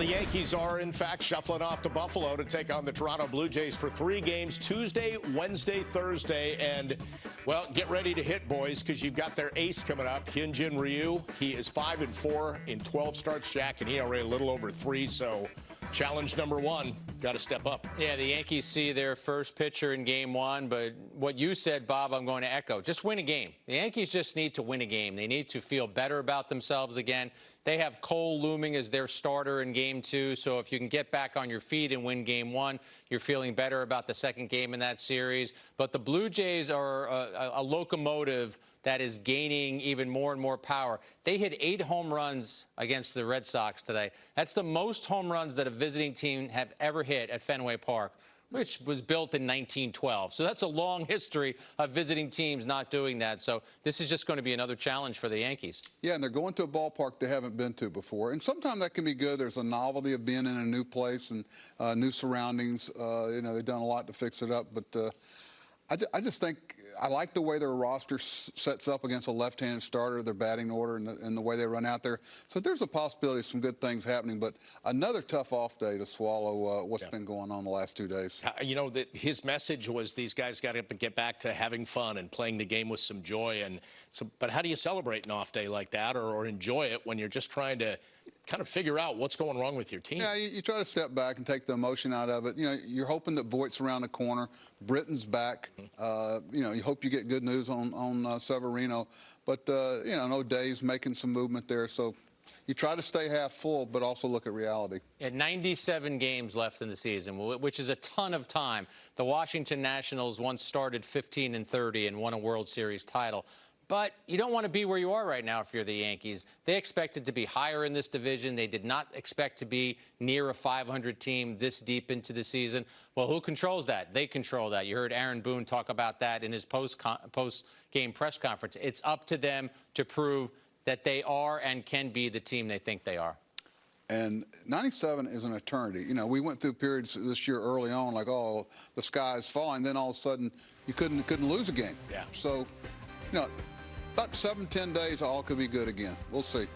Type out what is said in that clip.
the Yankees are, in fact, shuffling off to Buffalo to take on the Toronto Blue Jays for three games Tuesday, Wednesday, Thursday. And, well, get ready to hit, boys, because you've got their ace coming up, Hyunjin Ryu. He is 5 and 4 in 12 starts, Jack, and ERA a little over three. So, challenge number one got to step up. Yeah, the Yankees see their first pitcher in game one, but what you said, Bob, I'm going to echo. Just win a game. The Yankees just need to win a game. They need to feel better about themselves again. They have Cole looming as their starter in game two, so if you can get back on your feet and win game one, you're feeling better about the second game in that series. But the Blue Jays are a, a locomotive that is gaining even more and more power. They hit eight home runs against the Red Sox today. That's the most home runs that a visiting team have ever hit at Fenway Park which was built in 1912. So that's a long history of visiting teams not doing that. So this is just going to be another challenge for the Yankees. Yeah, and they're going to a ballpark they haven't been to before. And sometimes that can be good. There's a novelty of being in a new place and uh, new surroundings. Uh, you know, they've done a lot to fix it up, but I, I, just think I like the way their roster sets up against a left-handed starter, their batting order, and the, and the, way they run out there. So there's a possibility of some good things happening. But another tough off day to swallow uh, what's yeah. been going on the last two days. You know that his message was these guys got to get back to having fun and playing the game with some joy. And so, but how do you celebrate an off day like that, or, or enjoy it when you're just trying to kind of figure out what's going wrong with your team. Yeah, you, you, try to step back and take the emotion out of it. You know, you're hoping that Voit's around the corner, Britton's back. Mm-hmm. Uh, you know, you hope you get good news on on uh, Severino, but uh, you know, no days making some movement there. So you try to stay half full, but also look at reality. At 97 games left in the season, which is a ton of time. The Washington Nationals once started 15 and 30 and won a World Series title. But you don't want to be where you are right now if you're the Yankees. They expected to be higher in this division. They did not expect to be near a 500 team this deep into the season. Well, who controls that? They control that. You heard Aaron Boone talk about that in his post post game press conference. It's up to them to prove that they are and can be the team they think they are. And 97 is an eternity. You know, we went through periods this year early on, like, oh, the sky is falling. Then all of a sudden, you couldn't couldn't lose a game. Yeah. So, you know, about seven, ten days, all could be good again. We'll see.